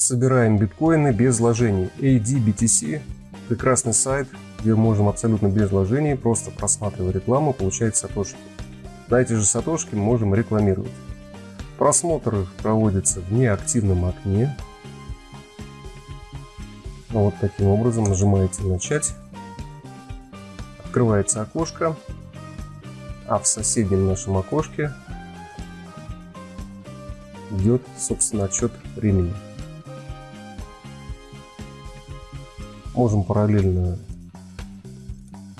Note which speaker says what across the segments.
Speaker 1: Собираем биткоины без вложений. ADBTC – прекрасный сайт, где можем абсолютно без вложений, просто просматривая рекламу, получать сатошки. На эти же сатошки можем рекламировать. Просмотр проводится в неактивном окне. Вот таким образом нажимаете «Начать». Открывается окошко, а в соседнем нашем окошке идет, собственно, отчет времени. Можем параллельно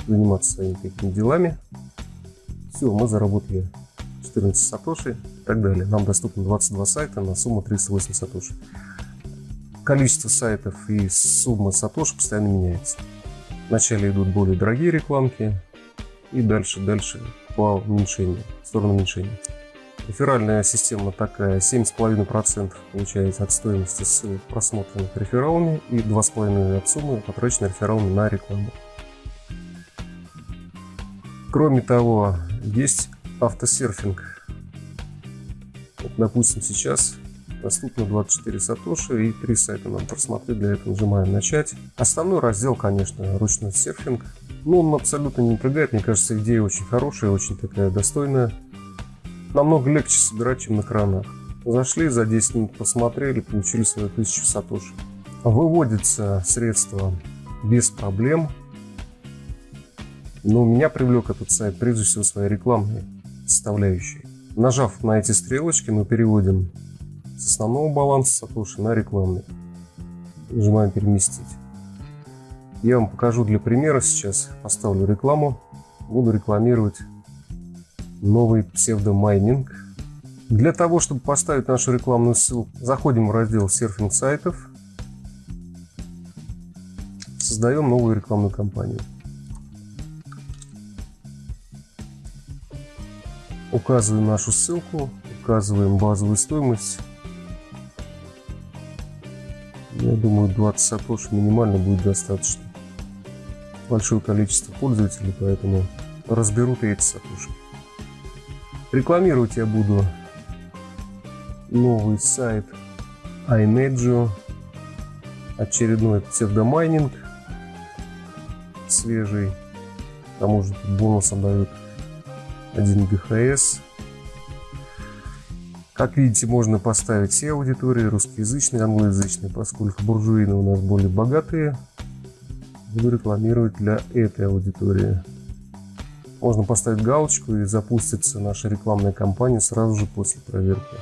Speaker 1: заниматься своими какими делами. Все, мы заработали 14 сатоши и так далее. Нам доступно 22 сайта на сумму 308 сатоши. Количество сайтов и сумма сатоши постоянно меняется. Вначале идут более дорогие рекламки и дальше, дальше по уменьшению, в сторону уменьшения. Реферальная система такая, 7,5% получается от стоимости ссылок, просмотренных рефералами, и 2,5% от суммы, потраченной рефералами на рекламу. Кроме того, есть автосерфинг. Вот, допустим, сейчас доступно 24 сатоши и 3 сайта нам просмотреть. Для этого нажимаем «Начать». Основной раздел, конечно, ручной серфинг. Но он абсолютно не напрягает. Мне кажется, идея очень хорошая, очень такая достойная намного легче собирать, чем на кранах. Зашли, за 10 минут посмотрели, получили свою тысячу сатоши. Выводится средства без проблем. Но меня привлек этот сайт прежде всего своей рекламной составляющей. Нажав на эти стрелочки, мы переводим с основного баланса сатоши на рекламный. Нажимаем переместить. Я вам покажу для примера сейчас. Поставлю рекламу. Буду рекламировать новый псевдомайнинг. Для того, чтобы поставить нашу рекламную ссылку, заходим в раздел серфинг сайтов, создаем новую рекламную кампанию. Указываем нашу ссылку, указываем базовую стоимость. Я думаю, 20 сатош минимально будет достаточно. Большое количество пользователей, поэтому разберут эти сатоши. Рекламировать я буду новый сайт iNedjo, очередной псевдомайнинг свежий, к тому же бонусом дают 1 ГХС. Как видите, можно поставить все аудитории, русскоязычные, англоязычные, поскольку буржуины у нас более богатые. Буду рекламировать для этой аудитории. Можно поставить галочку и запустится наша рекламная кампания сразу же после проверки.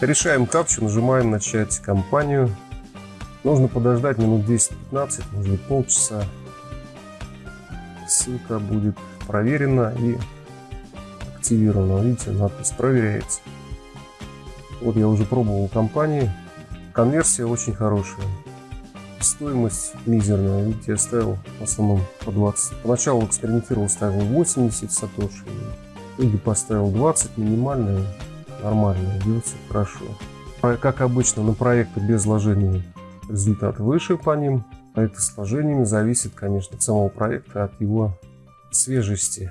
Speaker 1: Решаем капчу, нажимаем начать кампанию. Нужно подождать минут 10-15, может быть полчаса. Ссылка будет проверена и активирована. Видите, надпись проверяется. Вот я уже пробовал кампании. Конверсия очень хорошая стоимость мизерная. Видите, я ставил в основном по 20. Поначалу экспериментировал, ставил 80 сатоши. Или поставил 20, минимальная, нормальная, идет все хорошо. Как обычно, на проекты без вложений результат выше по ним. Проекты с вложениями зависит, конечно, от самого проекта, от его свежести.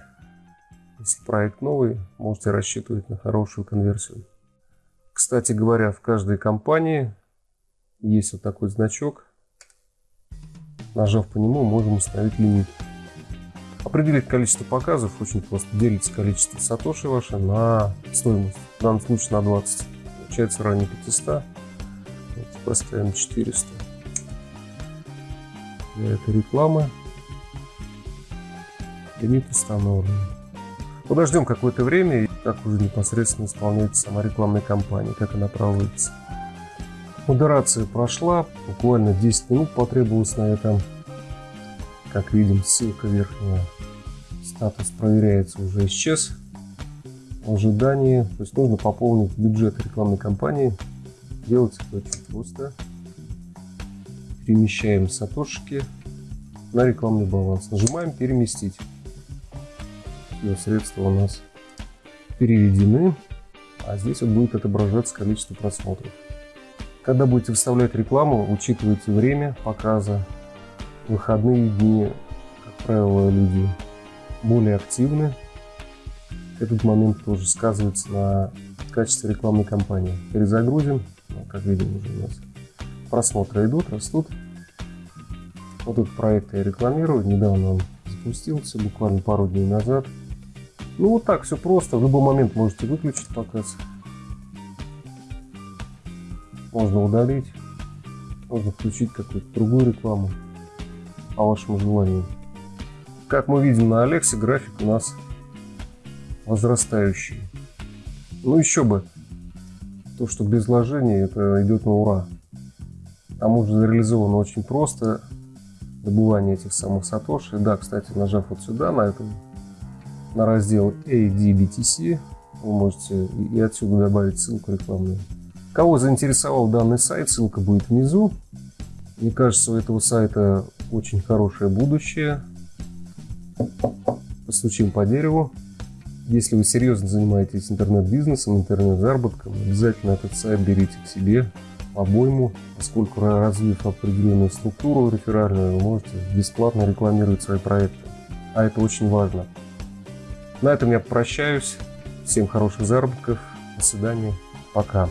Speaker 1: Если проект новый, можете рассчитывать на хорошую конверсию. Кстати говоря, в каждой компании есть вот такой значок Нажав по нему, можем установить лимит. Определить количество показов очень просто. Делите количество сатоши ваше на стоимость. В данном случае на 20. Получается ранее 500. Давайте поставим 400. Для этой рекламы лимит установлен. Подождем какое-то время, как уже непосредственно исполняется сама рекламная кампания, как она проводится. Модерация прошла, буквально 10 минут потребовалось на этом. Как видим, ссылка верхняя, статус проверяется, уже исчез. В ожидании, то есть нужно пополнить бюджет рекламной кампании. Делать это очень просто. Перемещаем сатошки на рекламный баланс. Нажимаем переместить. Все средства у нас переведены. А здесь вот будет отображаться количество просмотров. Когда будете вставлять рекламу, учитывайте время показа. выходные дни, как правило, люди более активны. Этот момент тоже сказывается на качестве рекламной кампании. Перезагрузим. Ну, как видим, уже у нас просмотры идут, растут. Вот этот проект я рекламирую. Недавно он запустился, буквально пару дней назад. Ну вот так, все просто. В любой момент можете выключить показ. Можно удалить. Можно включить какую-то другую рекламу по вашему желанию. Как мы видим на Алексе, график у нас возрастающий. Ну еще бы, то, что без вложений, это идет на ура. К тому же реализовано очень просто добывание этих самых сатоши. Да, кстати, нажав вот сюда, на этом, на раздел ADBTC, вы можете и отсюда добавить ссылку рекламную. Кого заинтересовал данный сайт, ссылка будет внизу. Мне кажется, у этого сайта очень хорошее будущее. Постучим по дереву. Если вы серьезно занимаетесь интернет-бизнесом, интернет-заработком, обязательно этот сайт берите к себе обойму, поскольку развив определенную структуру реферальную, вы можете бесплатно рекламировать свои проекты. А это очень важно. На этом я прощаюсь. Всем хороших заработков. До свидания. Пока.